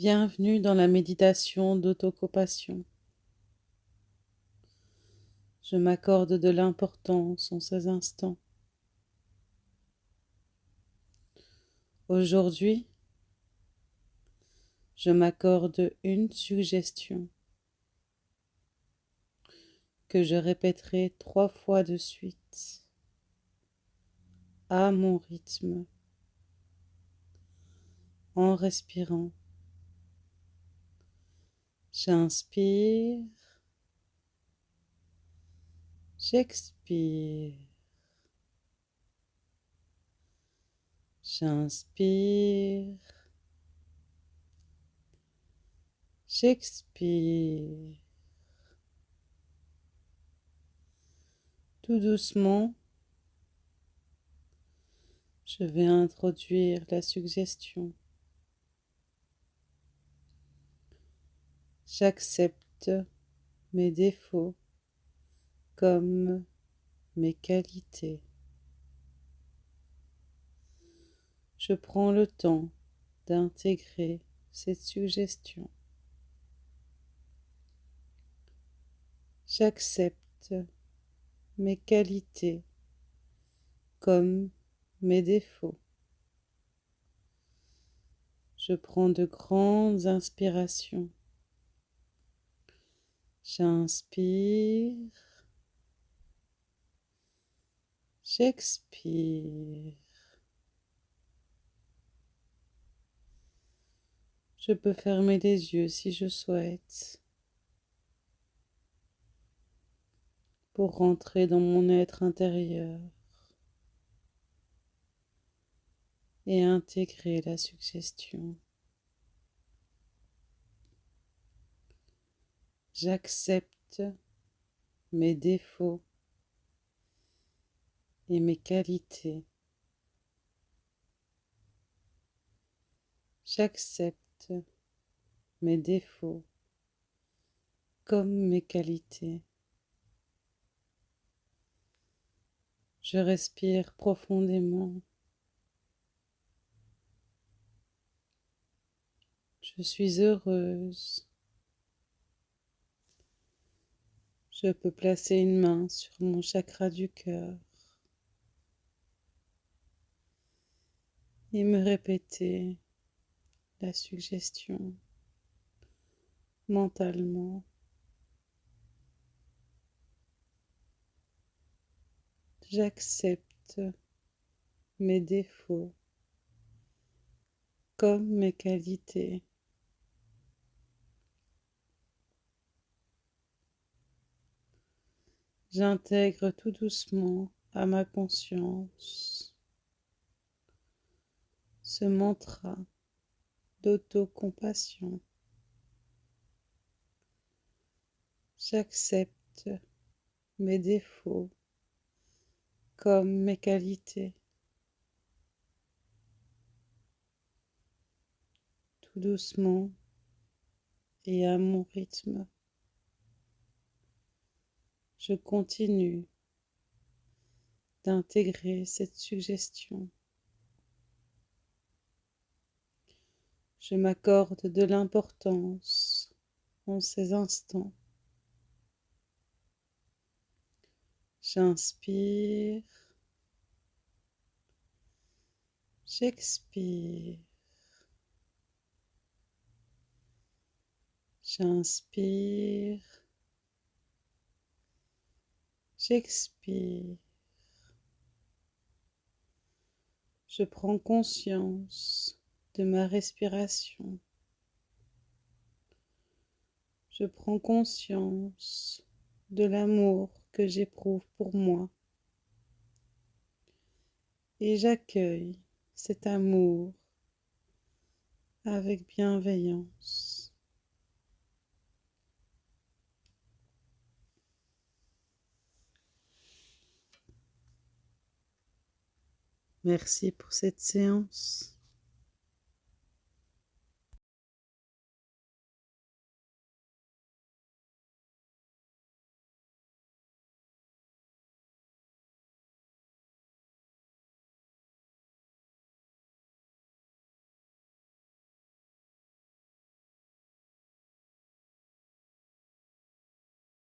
Bienvenue dans la méditation d'autocompassion. Je m'accorde de l'importance en ces instants. Aujourd'hui, je m'accorde une suggestion que je répéterai trois fois de suite à mon rythme en respirant J'inspire. J'expire. J'inspire. J'expire. Tout doucement, je vais introduire la suggestion. J'accepte mes défauts comme mes qualités. Je prends le temps d'intégrer cette suggestion. J'accepte mes qualités comme mes défauts. Je prends de grandes inspirations J'inspire. J'expire. Je peux fermer les yeux si je souhaite pour rentrer dans mon être intérieur et intégrer la suggestion. J'accepte mes défauts et mes qualités. J'accepte mes défauts comme mes qualités. Je respire profondément. Je suis heureuse. Je peux placer une main sur mon chakra du cœur et me répéter la suggestion mentalement. J'accepte mes défauts comme mes qualités. J'intègre tout doucement à ma conscience ce mantra d'autocompassion. J'accepte mes défauts comme mes qualités. Tout doucement et à mon rythme je continue d'intégrer cette suggestion. Je m'accorde de l'importance en ces instants. J'inspire. J'expire. J'inspire. J'expire. Je prends conscience de ma respiration. Je prends conscience de l'amour que j'éprouve pour moi. Et j'accueille cet amour avec bienveillance. Merci pour cette séance.